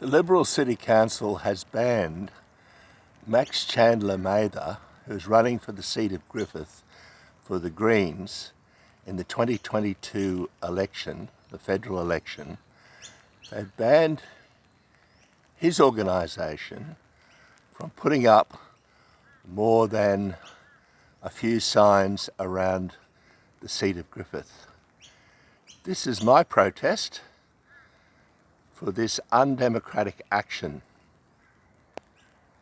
The Liberal City Council has banned Max Chandler Mather, who's running for the seat of Griffith for the Greens in the 2022 election, the federal election. They've banned his organisation from putting up more than a few signs around the seat of Griffith. This is my protest for this undemocratic action